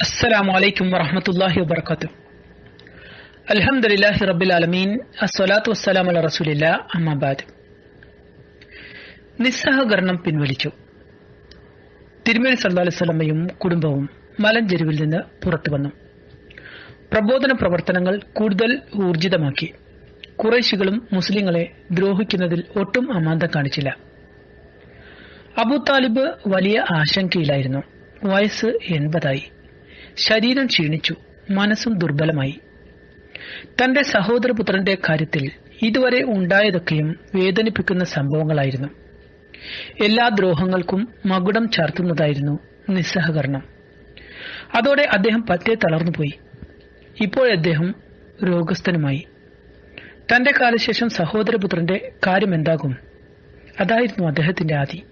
السلام عليكم ورحمة الله وبركاته الحمد لله رب العالمين الصلاة والسلام على رسول الله أما بعد നിസ്സഹകരണം പിൻവലിച്ചു തിരുമേനി സല്ലാ അലൈവല്ലമ്മയും കുടുംബവും മലഞ്ചെരുവിൽ നിന്ന് പുറത്തു വന്നു പ്രബോധന പ്രവർത്തനങ്ങൾ കൂടുതൽ ഊർജിതമാക്കി കുറേശികളും മുസ്ലിങ്ങളെ ദ്രോഹിക്കുന്നതിൽ ഒട്ടും അമാന്തം കാണിച്ചില്ല അബു താലിബ് വലിയ ആശങ്കയിലായിരുന്നു വയസ്സ് എൺപതായി ശരീരം ക്ഷീണിച്ചു. മനസ്സും ദുർബലമായി. തന്റെ സഹോദരപുത്രന്റെ കാര്യത്തിൽ ഇതുവരെ ഉണ്ടായതൊക്കെയും വേദനിപ്പിക്കുന്ന സംഭവങ്ങളായിരുന്നു. എല്ലാ ദ്രോഹങ്ങൾക്കും മകുടം ചാർത്തുന്നതായിരുന്നു നിസ്സഹകരണം. അതോടെ അദ്ദേഹം പറ്റേ തളർന്നുപോയി. ഇപ്പോഴദ്ദേഹം രോഗസ്ഥനുമായി. തന്റെ കാലശേഷം സഹോദരപുത്രന്റെ കാര്യമെന്താകും? അതായിരുന്നു അദ്ദേഹത്തിന്റെ ആദി.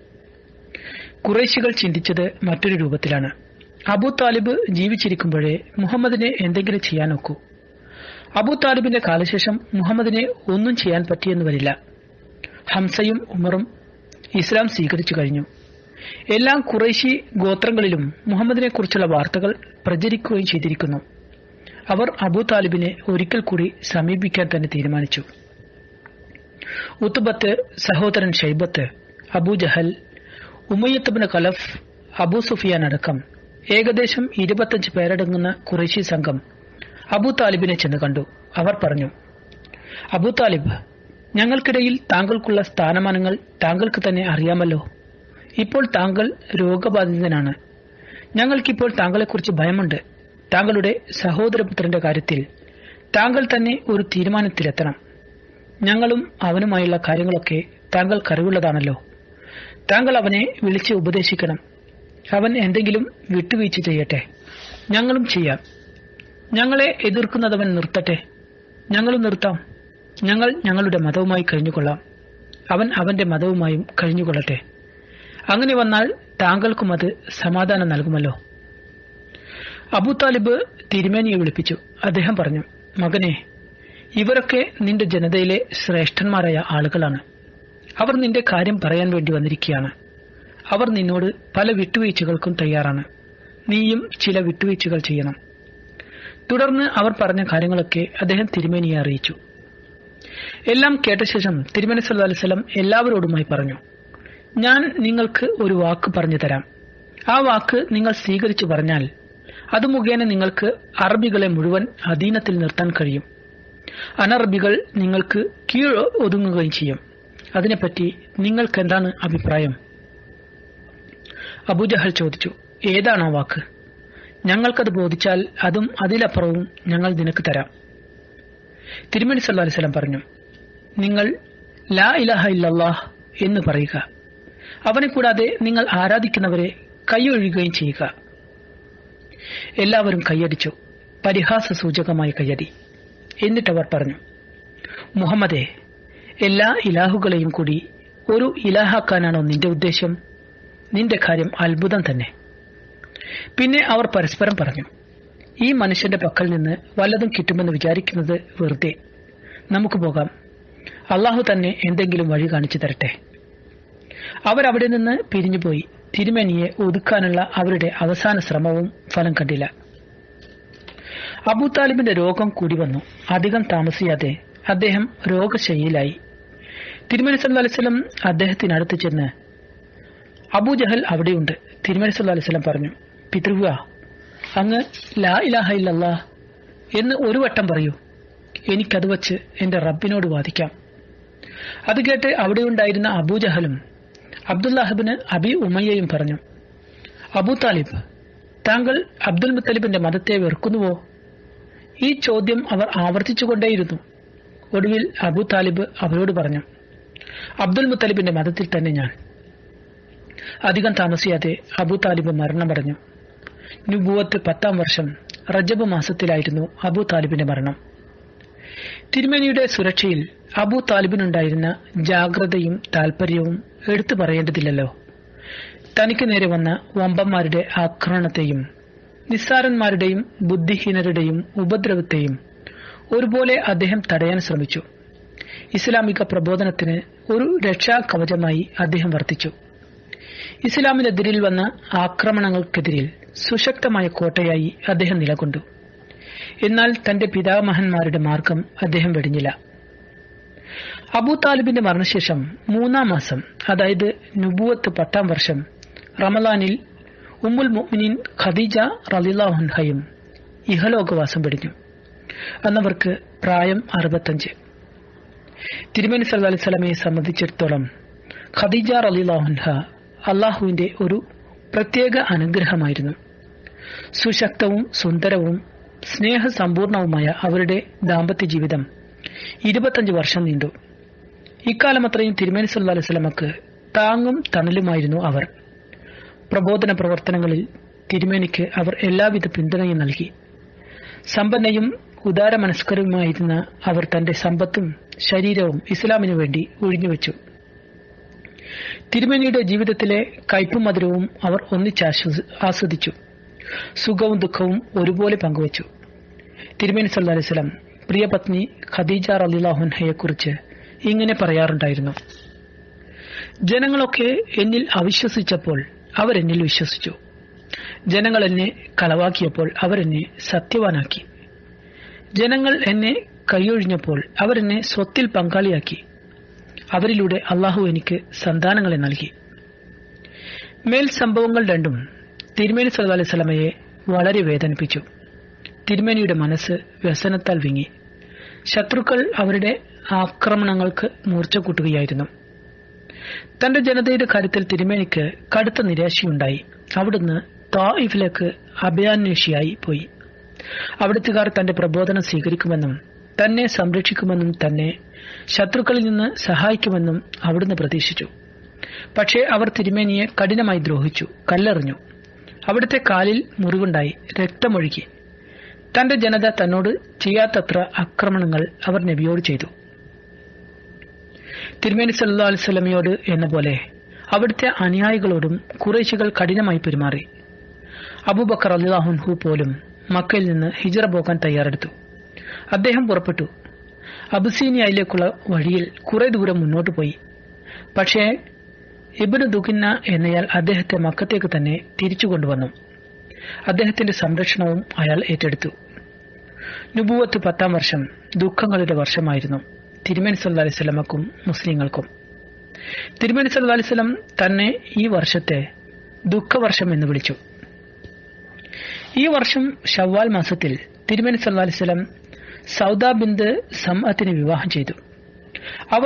കുറേശികൾ ചിന്തിച്ചത് മറ്റൊരു രൂപത്തിലാണ്. അബു താലിബ് ജീവിച്ചിരിക്കുമ്പോഴേ മുഹമ്മദിനെ എന്തെങ്കിലും ചെയ്യാൻ നോക്കൂ. അബു താലിബിന്റെ കാലശേഷം മുഹമ്മദിനെ ഒന്നും ചെയ്യാൻ പറ്റിയെന്ന് വരില്ല. ഹംസയും ഉമറും ഇസ്ലാം സ്വീകരിച്ചു കഴിഞ്ഞു. എല്ലാ കുറേശി ഗോത്രങ്ങളിലും മുഹമ്മദിനെ കുറിച്ചുള്ള വാർത്തകൾ പ്രചരിക്കുകയും ചെയ്തിരിക്കുന്നു. അവർ അബു താലിബിനെ ഒരിക്കൽ കൂടി സമീപിക്കാൻ തന്നെ തീരുമാനിച്ചു. ഉത്തുബത്ത് സഹോദരൻ ഷൈബത്ത് അബു ജഹൽ ഉമയ്യത്തബിന് കലഫ് അബു സുഫിയാൻ അടക്കം ഏകദേശം ഇരുപത്തഞ്ച് പേരടങ്ങുന്ന കുറേശി സംഘം അബു താലിബിനെ ചെന്ന് കണ്ടു. അവർ പറഞ്ഞു അബു താലിബ് ഞങ്ങൾക്കിടയിൽ താങ്കൾക്കുള്ള സ്ഥാനമാനങ്ങൾ താങ്കൾക്ക് തന്നെ അറിയാമല്ലോ. ഇപ്പോൾ താങ്കൾ രോഗബാധിതനാണ്. ഞങ്ങൾക്കിപ്പോൾ താങ്കളെക്കുറിച്ച് ഭയമുണ്ട്. താങ്കളുടെ സഹോദരപുത്രന്റെ കാര്യത്തിൽ താങ്കൾ തന്നെ ഒരു തീരുമാനത്തിലെത്തണം. ഞങ്ങളും അവനുമായുള്ള കാര്യങ്ങളൊക്കെ താങ്കൾക്കറിവുള്ളതാണല്ലോ. താങ്കൾ അവനെ വിളിച്ച് ഉപദേശിക്കണം. അവൻ എന്തെങ്കിലും വിട്ടുവീഴ്ച ചെയ്യട്ടെ. ഞങ്ങളും ചെയ്യാം. ഞങ്ങളെ എതിർക്കുന്നതവൻ നിർത്തട്ടെ. ഞങ്ങളും നിർത്താം. ഞങ്ങൾ ഞങ്ങളുടെ മതവുമായി കഴിഞ്ഞുകൊള്ളാം. അവൻ അവന്റെ മതവുമായും കഴിഞ്ഞുകൊള്ളട്ടെ. അങ്ങനെ വന്നാൽ താങ്കൾക്കും അത് സമാധാനം നൽകുമല്ലോ. അബു താലിബ് തിരുമേനിയെ വിളിപ്പിച്ചു. അദ്ദേഹം പറഞ്ഞു മകനെ ഇവരൊക്കെ നിന്റെ ജനതയിലെ ശ്രേഷ്ഠന്മാരായ ആളുകളാണ്. അവർ നിന്റെ കാര്യം പറയാൻ വേണ്ടി വന്നിരിക്കുകയാണ്. അവർ നിന്നോട് പല വിട്ടുവീഴ്ചകൾക്കും തയ്യാറാണ്. നീയും ചില വിട്ടുവീഴ്ചകൾ ചെയ്യണം. തുടർന്ന് അവർ പറഞ്ഞ കാര്യങ്ങളൊക്കെ അദ്ദേഹം തിരുമേനിയെ അറിയിച്ചു. എല്ലാം കേട്ട ശേഷം തിരുമേനി സല്ലു എല്ലാവരോടുമായി പറഞ്ഞു ഞാൻ നിങ്ങൾക്ക് ഒരു വാക്ക് പറഞ്ഞു തരാം. ആ വാക്ക് നിങ്ങൾ സ്വീകരിച്ചു പറഞ്ഞാൽ അത് മുഖേന നിങ്ങൾക്ക് അറബികളെ മുഴുവൻ അധീനത്തിൽ നിർത്താൻ കഴിയും. അനറബികൾ നിങ്ങൾക്ക് കീഴ് ഒതുങ്ങുകയും ചെയ്യും. അതിനെപ്പറ്റി നിങ്ങൾക്ക് എന്താണ് അഭിപ്രായം? അബുജഹൽ ചോദിച്ചു ഏതാണോ വാക്ക്? ഞങ്ങൾക്കത് ബോധിച്ചാൽ അതും അതിലപ്പുറവും ഞങ്ങൾ നിനക്ക് തരാം. തിരുമണി സല്ലാ അലിസ്ലാം പറഞ്ഞു നിങ്ങൾ ലാ ഇലഹ ഇല്ലല്ലാഹ് എന്ന് പറയുക. അവനെ കൂടാതെ നിങ്ങൾ ആരാധിക്കുന്നവരെ കൈയൊഴുകുകയും ചെയ്യുക. എല്ലാവരും കൈയടിച്ചു പരിഹാസ സൂചകമായി കയ്യടി എന്നിട്ടവർ പറഞ്ഞു മുഹമ്മദേ എല്ലാ ഇലാഹുകളെയും കൂടി ഒരു ഇലാഹാക്കാനാണോ നിന്റെ ഉദ്ദേശം? നിന്റെ കാര്യം അത്ഭുതം തന്നെ. പിന്നെ അവർ പരസ്പരം പറഞ്ഞു ഈ മനുഷ്യന്റെ പക്കൽ നിന്ന് വല്ലതും കിട്ടുമെന്ന് വിചാരിക്കുന്നത് വെറുതെ. നമുക്ക് പോകാം. അള്ളാഹു തന്നെ എന്തെങ്കിലും വഴി കാണിച്ചു തരട്ടെ. അവരവിടെ നിന്ന് പിരിഞ്ഞുപോയി. തിരുമേനിയെ ഒതുക്കാനുള്ള അവരുടെ അവസാന ശ്രമവും ഫലം കണ്ടില്ല. അബൂ താലിബിന്റെ രോഗം കൂടി വന്നു. അധികം താമസിയാതെ അദ്ദേഹം രോഗശൈലിയിലായി തിരുമേനി സല്ലു അലൈവലം അദ്ദേഹത്തിനടുത്ത് ചെന്ന് അബൂജഹൽ അവിടെയുണ്ട്. തിരുമേനി സല്ലു സ്വലം പറഞ്ഞു പിതൃവ അങ്ങ് ലാ ഇലാഹ ഇല്ലല്ലാ എന്ന് ഒരു വട്ടം പറയൂ. എനിക്കത് വച്ച് എന്റെ റബ്ബിനോട് വാദിക്കാം. അത് കേട്ട് അവിടെയുണ്ടായിരുന്ന അബൂജഹലും അബ്ദുല്ലാഹിബിന് അബി ഉമയ്യയും പറഞ്ഞു അബൂ താലിബ് താങ്കൾ അബ്ദുൽ മുത്തലിബിന്റെ മതത്തെ വെറുക്കുന്നുവോ? ഈ ചോദ്യം അവർ ആവർത്തിച്ചുകൊണ്ടേയിരുന്നു ഒടുവിൽ അബൂ താലിബ് അവരോട് പറഞ്ഞു അബ്ദുൽ മുത്തലിബിന്റെ മതത്തിൽ തന്നെ ഞാൻ അധികം താമസിയാതെ അബൂ താലിബ് മരണമടഞ്ഞു നുബുവത്ത് പത്താം വർഷം റജബ് മാസത്തിലായിരുന്നു അബൂ താലിബിന്റെ മരണം. തിരുമേനിയുടെ സുരക്ഷയിൽ അബു താലിബിനുണ്ടായിരുന്ന ജാഗ്രതയും താൽപര്യവും എടുത്തു പറയേണ്ടതില്ലല്ലോ. തനിക്ക് നേരെ വന്ന വമ്പന്മാരുടെ ആക്രമണത്തെയും നിസ്സാരന്മാരുടെയും ബുദ്ധിഹീനരുടെയും ഉപദ്രവത്തെയും ഒരുപോലെ അദ്ദേഹം തടയാൻ ശ്രമിച്ചു. ഇസ്ലാമിക പ്രബോധനത്തിന് ഒരു രക്ഷാകവചമായി അദ്ദേഹം വർത്തിച്ചു. ഇസ്ലാമിനെതിരിൽ വന്ന ആക്രമണങ്ങൾക്കെതിരിൽ സുശക്തമായ കോട്ടയായി അദ്ദേഹം നിലകൊണ്ടു. എന്നാൽ തന്റെ പിതാമഹന്മാരുടെ മാർഗം അദ്ദേഹം വെടിഞ്ഞില്ല. അബൂ താലിബിന്റെ മരണശേഷം മൂന്നാം മാസം അതായത് നുബുവത്ത് പത്താം വർഷം റമലാനിൽ ഉമ്മുൽ മുഅ്മിനീൻ ഖദീജ റലിലാഹുൻഹയും ഇഹലോകവാസം വെടിഞ്ഞു. അന്നവർക്ക് പ്രായം അറുപത്തഞ്ച്. തിരുമേനി വസല്ലമയെ സംബന്ധിച്ചിടത്തോളം ഖദീജ റലിലാഹുൻഹ അള്ളാഹുവിന്റെ ഒരു പ്രത്യേക അനുഗ്രഹമായിരുന്നു. സുശക്തവും സുന്ദരവും സ്നേഹസമ്പൂർണവുമായ അവരുടെ ദാമ്പത്യ ജീവിതം ഇരുപത്തഞ്ച് വർഷം നീണ്ടു. ഇക്കാലം അത്രയും തിരുമേനി സല്ലാ അലൈഹി താങ്ങും തണലുമായിരുന്നു അവർ. പ്രബോധന പ്രവർത്തനങ്ങളിൽ തിരുമേനിക്ക് അവർ എല്ലാവിധ പിന്തുണയും നൽകി. സമ്പന്നയും ഉദാരമനസ്കരവുമായിരുന്ന അവർ തന്റെ സമ്പത്തും ശരീരവും ഇസ്ലാമിനു വേണ്ടി ഒഴിഞ്ഞുവെച്ചു. തിരുമേനിയുടെ ജീവിതത്തിലെ കയ്പും മധുരവും അവർ ഒന്നിച്ച് ആസ്വദിച്ചു. സുഖവും ദുഃഖവും ഒരുപോലെ പങ്കുവച്ചു. തിരുമേനി സല്ലാ അലൈഹി വസല്ലം പ്രിയപത്നി ഖദീജ റളിയല്ലാഹുൻഹയെക്കുറിച്ച് ഇങ്ങനെ പറയാറുണ്ടായിരുന്നു. ജനങ്ങളൊക്കെ എന്നിൽ അവിശ്വസിച്ചപ്പോൾ അവരെന്നിൽ വിശ്വസിച്ചു. ജനങ്ങൾ എന്നെ കളവാക്കിയപ്പോൾ അവരെന്നെ സത്യവാനാക്കി. ജനങ്ങൾ എന്നെ കൈയൊഴിഞ്ഞപ്പോൾ അവരെന്നെ സ്വത്തിൽ പങ്കാളിയാക്കി. അവരിലൂടെ അള്ളാഹു എനിക്ക് സന്താനങ്ങളെ നൽകി. മേൽ സംഭവങ്ങൾ രണ്ടും തിരുമേനി സല്ലല്ലാഹു അലൈഹി വസല്ലമയെ വളരെ വേദനിപ്പിച്ചു. തിരുമേനിയുടെ മനസ്സ് വ്യസനത്താൽ വിങ്ങി. ശത്രുക്കൾ അവരുടെ ആക്രമണങ്ങൾക്ക് മൂർച്ച കൂട്ടുകയായിരുന്നു. തന്റെ ജനതയുടെ കാര്യത്തിൽ തിരുമേനിക്ക് കടുത്ത നിരാശയുണ്ടായി. അവിടുന്ന് തായിഫിലേക്ക് അഭയാന്വേഷിയായി പോയി. അവിടുത്തുകാർ തന്റെ പ്രബോധനം സ്വീകരിക്കുമെന്നും തന്നെ സംരക്ഷിക്കുമെന്നും തന്നെ ശത്രുക്കളിൽ നിന്ന് സഹായിക്കുമെന്നും അവിടുന്ന് പ്രതീക്ഷിച്ചു. പക്ഷേ അവർ തിരുമേനിയെ കഠിനമായി ദ്രോഹിച്ചു കല്ലെറിഞ്ഞു. അവിടുത്തെ കാലിൽ മുറിവുണ്ടായി രക്തമൊഴുകി. തന്റെ ജനത തന്നോട് ചെയ്യാത്തത്ര ആക്രമണങ്ങൾ അവർ നബിയോട് ചെയ്തു. തിരുമേനി സല്ലാ അലിസ്വലമിയോട് എന്ന പോലെ അവിടുത്തെ അനുയായികളോടും കുറേശികൾ കഠിനമായി പെരുമാറി. അബൂബക്കർ അള്ളാഹുൻഹു പോലും മക്കയിൽ നിന്ന് ഹിജറ പോകാൻ തയ്യാറെടുത്തു. അദ്ദേഹം പുറപ്പെട്ടു. അബുസീനിയയിലേക്കുള്ള വഴിയിൽ കുറെ ദൂരം മുന്നോട്ട് പോയി. പക്ഷേ ഇബിന് ദുഖിന്ന എന്നയാൾ അദ്ദേഹത്തെ മക്കത്തേക്ക് തന്നെ തിരിച്ചു കൊണ്ടുവന്നു. അദ്ദേഹത്തിന്റെ സംരക്ഷണവും അയാൾ ഏറ്റെടുത്തു. നുബുവത്ത് പത്താം വർഷം ദുഃഖങ്ങളുടെ വർഷമായിരുന്നു. തിരുമേനി സല്ല അലിസ്ലമക്കും മുസ്ലിങ്ങൾക്കും. തിരുമേനി സല്ലാ അലിസ്ലം തന്നെ ഈ വർഷത്തെ ദുഃഖവർഷം എന്ന് വിളിച്ചു. ഈ വർഷം ഷവ്വാൽ മാസത്തിൽ തിരുമേനി സല്ലാ അലിസ്ലം സൗദ ബിന്ദ് സംഅത്തിനെ വിവാഹം ചെയ്തു. അവർ